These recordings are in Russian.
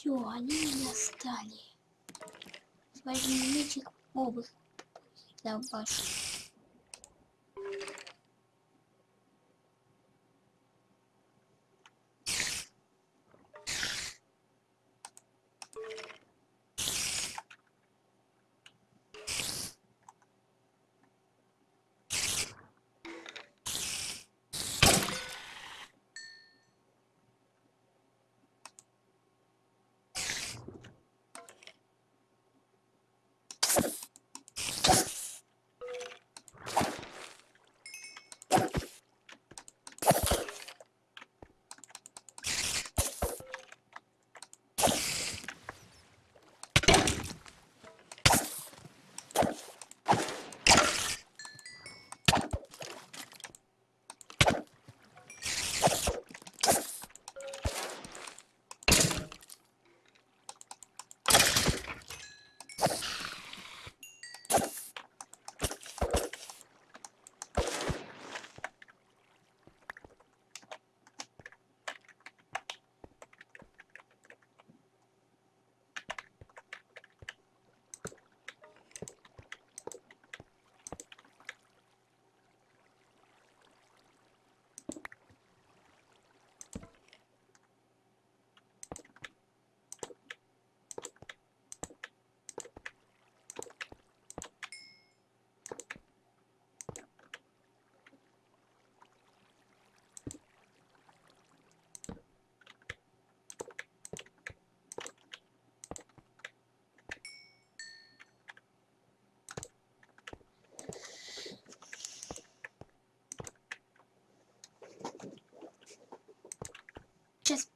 Все, они меня стали. Возьми мячик обувь. Да,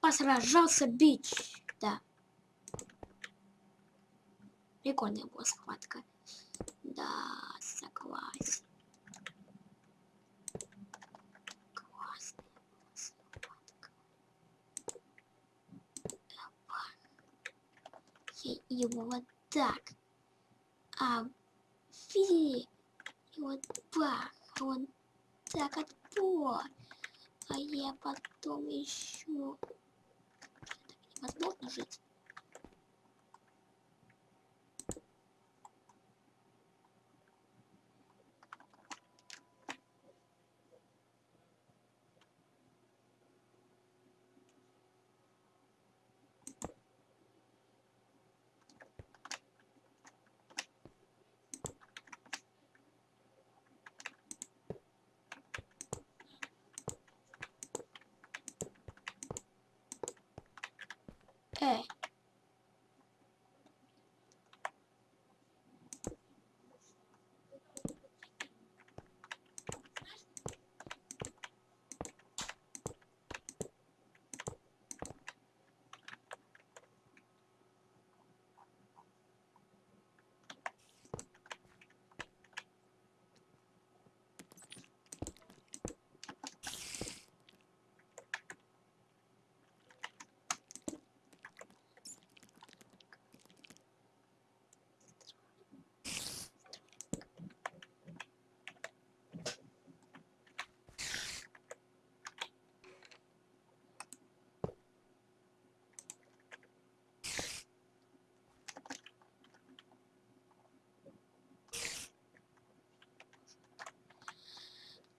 посражался бич. Да. Прикольная была схватка. Да, согласен. Я его вот так. А видели? И вот бах, он так отпор. А я потом еще... Невозможно жить.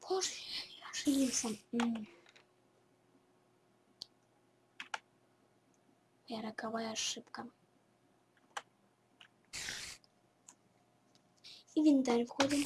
Боже, я ошибся. М. Я роковая ошибка. Инвентарь входим.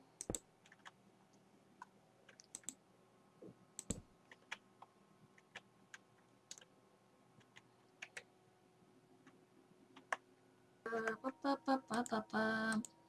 ba, ba, ba,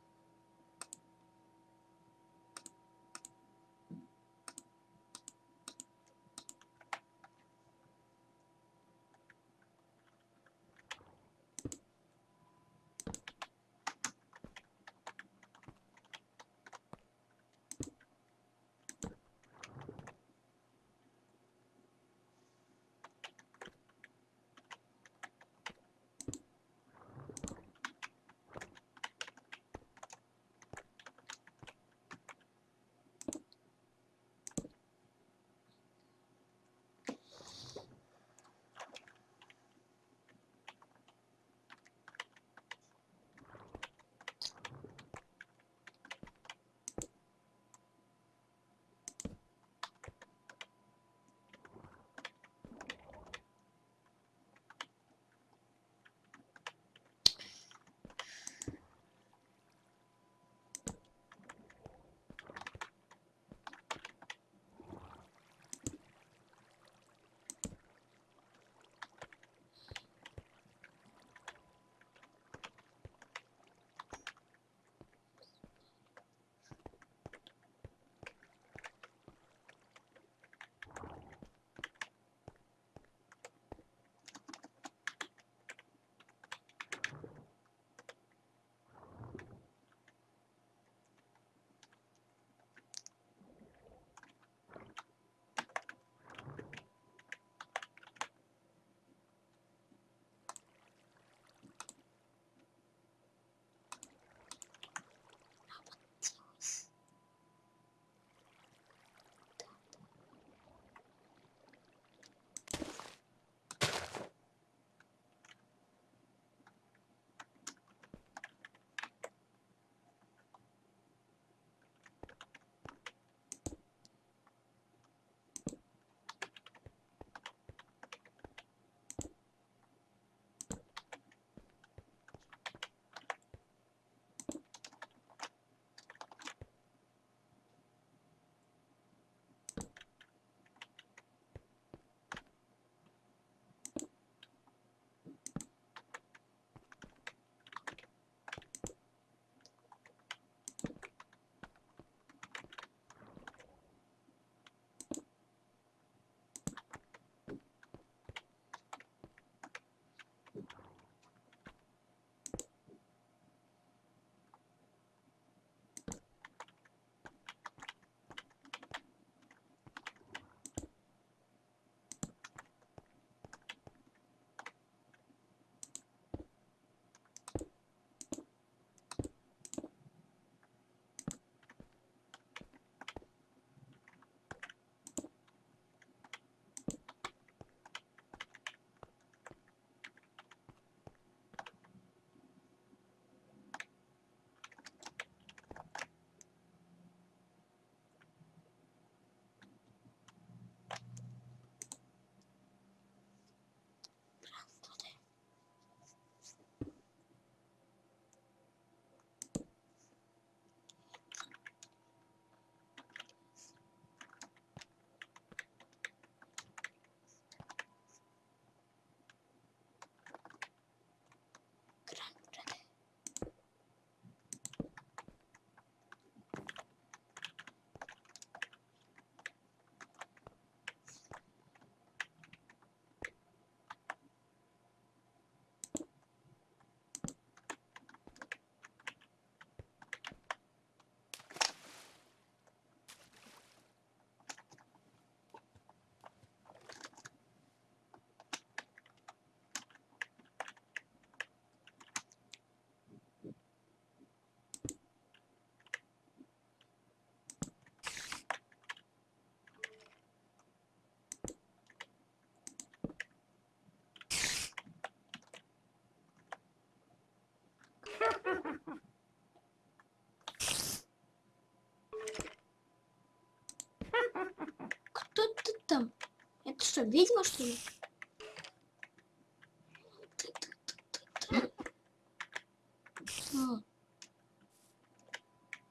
что, ведьма, что ли?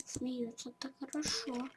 Смеются так хорошо.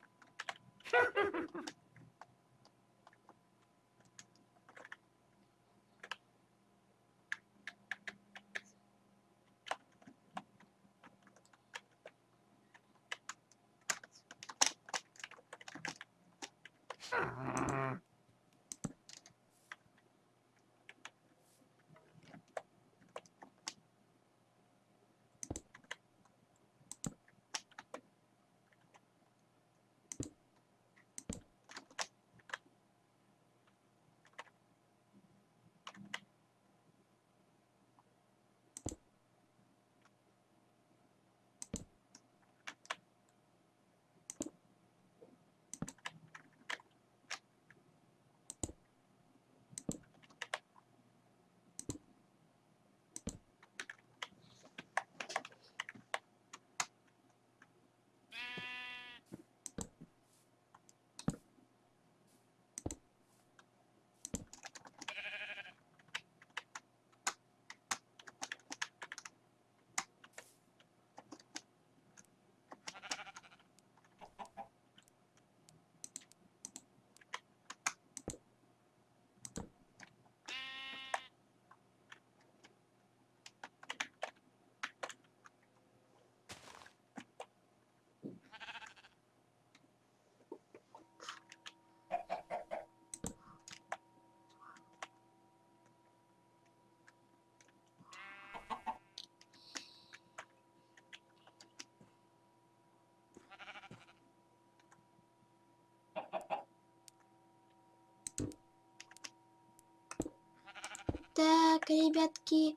Так, ребятки.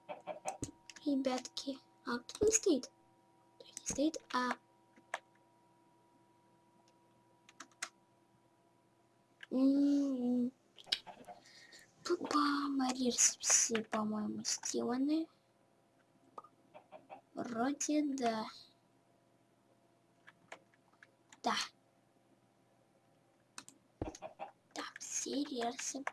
Ребятки. А кто не стоит? Кто не стоит, а... М, Пупа, Марирс все, по-моему, сделаны. Вроде да. Да. Да, все рельсы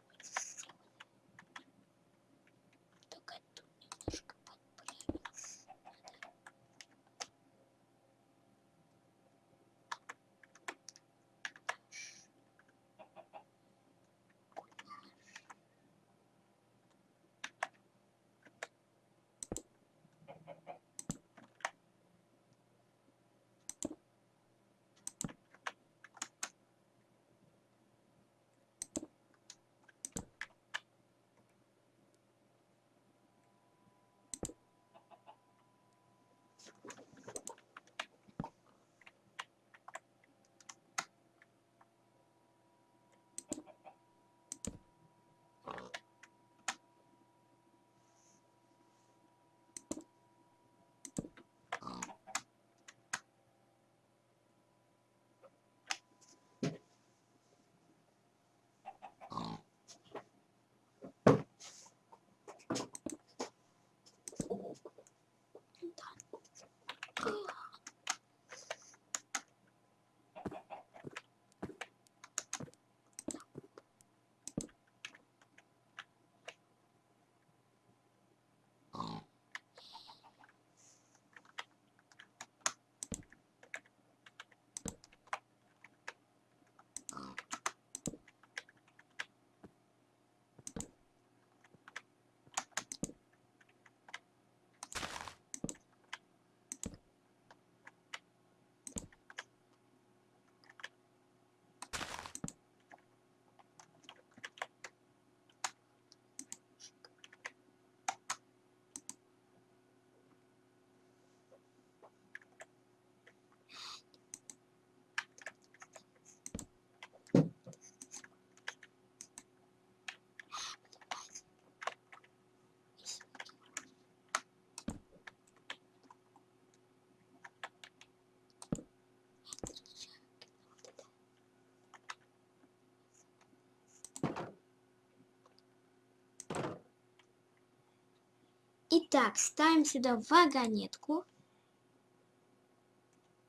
Так, ставим сюда вагонетку.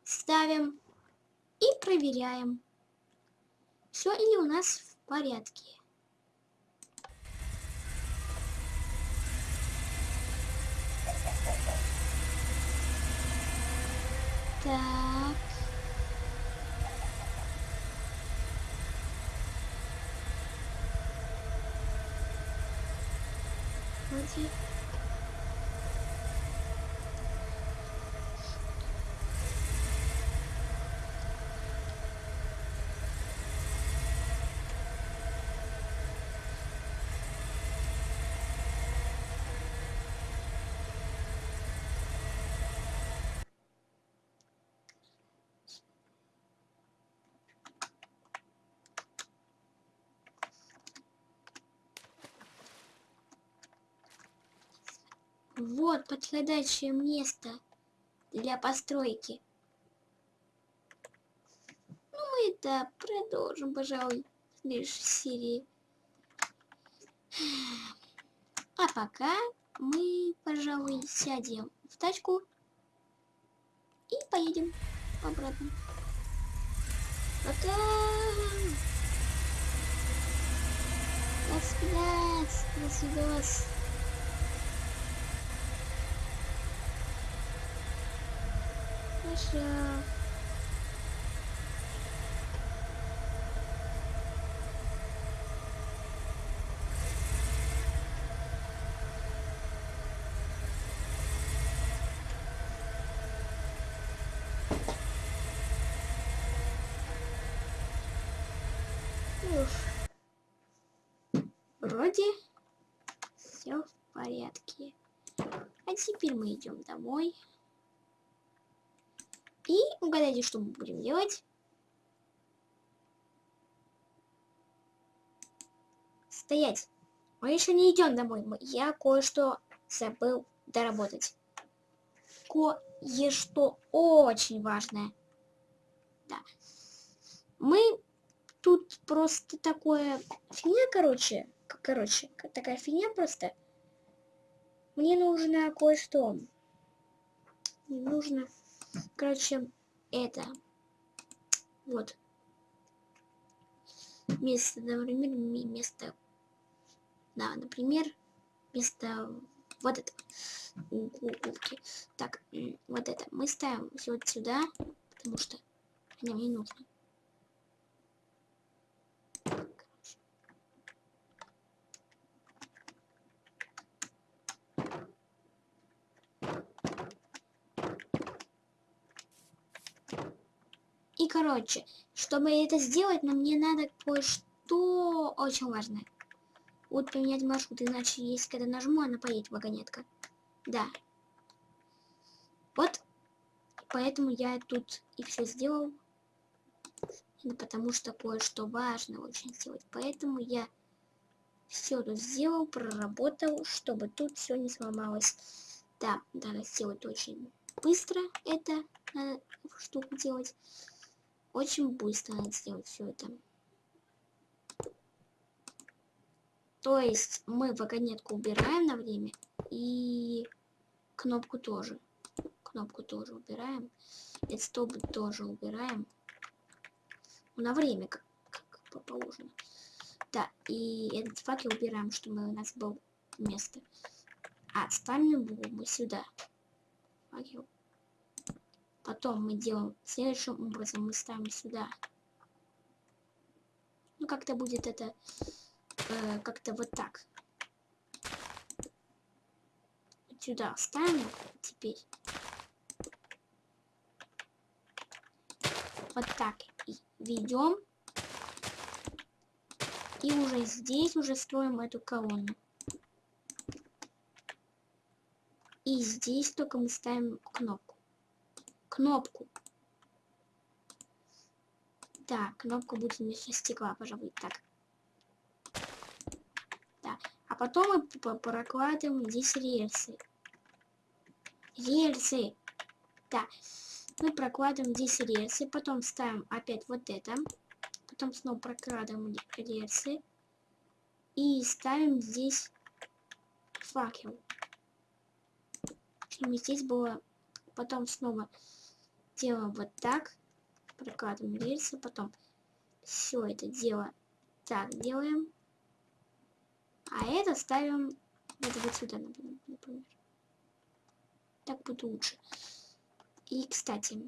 Ставим и проверяем, все ли у нас в порядке. Так. Вроде... Вот подходящее место для постройки. Ну, мы это продолжим, пожалуй, в следующей серии. А пока мы, пожалуй, сядем в тачку и поедем обратно. Пока! До свидания! До свидания! Уф. Вроде все в порядке. А теперь мы идем домой. И угадайте, что мы будем делать. Стоять. Мы еще не идем домой. Я кое-что забыл доработать. Кое-что очень важное. Да. Мы тут просто такое фигня, короче. Короче, такая фигня просто. Мне нужно кое-что. Мне нужно Короче, это. Вот. Место, например, место. Да, например, место вот это. Так, вот это. Мы ставим вот сюда, потому что нам не нужно. Короче, чтобы это сделать, нам мне надо кое-что очень важное. Вот поменять маршрут, иначе если когда нажму, она поедет вагонетка. Да. Вот. Поэтому я тут и все сделал. Потому что кое-что важно очень сделать. Поэтому я все тут сделал, проработал, чтобы тут все не сломалось. Да, надо сделать очень быстро это, надо штуку делать. Очень быстро надо сделать все это. То есть мы вагонетку убираем на время и кнопку тоже. Кнопку тоже убираем. И стоп тоже убираем. На время, как, как положено. Да, и этот факел убираем, чтобы у нас было место. А ставим его мы сюда. Факел. Потом мы делаем следующим образом. Мы ставим сюда. Ну, как-то будет это э, как-то вот так. Сюда ставим теперь. Вот так и ведем. И уже здесь уже строим эту колонну. И здесь только мы ставим кнопку кнопку. Так, кнопка будет вместо стекла, пожалуй, так. Да. А потом мы прокладываем здесь рельсы. Рельсы. Да. Мы прокладываем здесь рельсы, потом ставим опять вот это. Потом снова прокладываем рельсы. И ставим здесь факел. Чтобы здесь было потом снова делаем вот так, прокладываем рельсы, потом все это дело так делаем, а это ставим вот, вот сюда, например. Так будет лучше. И, кстати,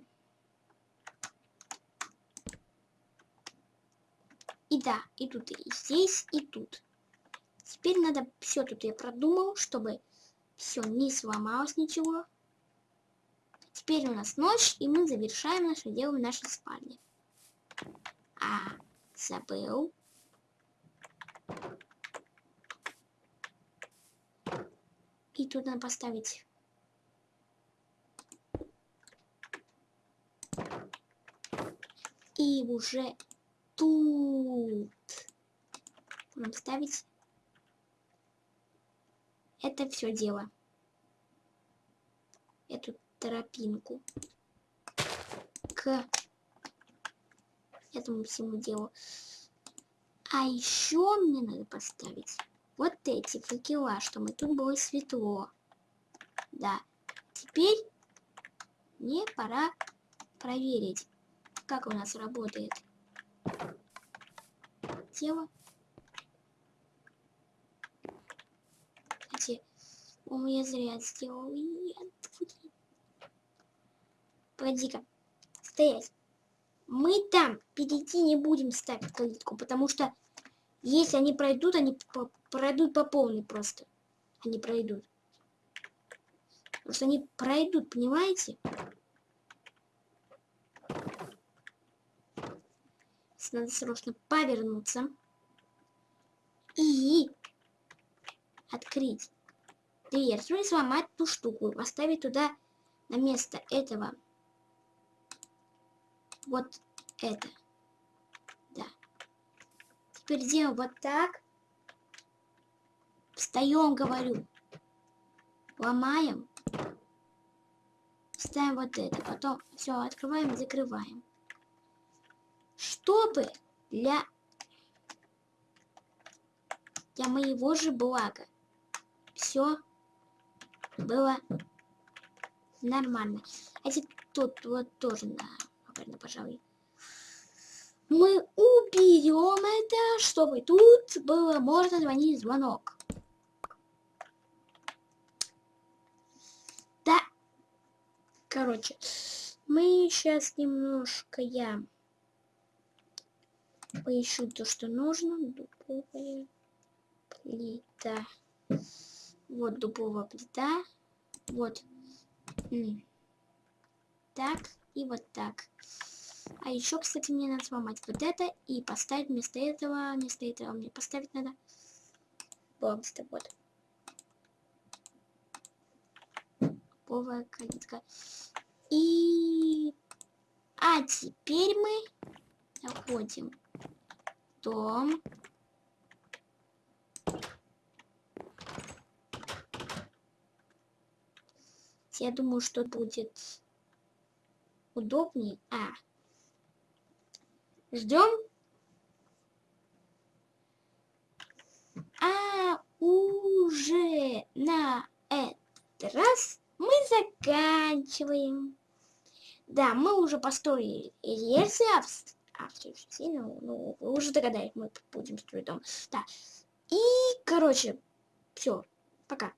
и да, и тут, и здесь, и тут. Теперь надо все тут я продумал, чтобы все не сломалось ничего. Теперь у нас ночь, и мы завершаем наше дело в нашей спальне. А, забыл. И тут надо поставить и уже тут нам ставить это все дело эту тропинку к этому всему делу а еще мне надо поставить вот эти факела чтобы тут было светло да теперь мне пора проверить как у нас работает тело. Кстати, у меня зря сделал. Погоди-ка. Стоять. Мы там перейти не будем ставить калитку, потому что если они пройдут, они по пройдут по полной просто. Они пройдут. Что они пройдут, понимаете? надо срочно повернуться и открыть дверцу и сломать ту штуку, поставить туда на место этого вот это. Да. Теперь делаем вот так. Встаем, говорю. Ломаем. Ставим вот это. Потом все открываем закрываем чтобы для, для моего же блага все было нормально. А тут вот тоже, наверное, пожалуй, мы уберем это, чтобы тут было можно звонить звонок. Да. Короче, мы сейчас немножко я поищу то, что нужно. Дубовая плита. Вот дубовая плита. Вот. Так и вот так. А еще, кстати, мне надо сломать вот это и поставить вместо этого, вместо этого мне поставить надо бомбста, вот. Дубовая калитка. И... А теперь мы заходим дом. Я думаю, что будет удобнее. А. Ждем. А уже на этот раз мы заканчиваем. Да, мы уже построили рельсы, а, все ну, ну, вы уже догадались, мы будем строить дом. Да. И, короче, все. Пока.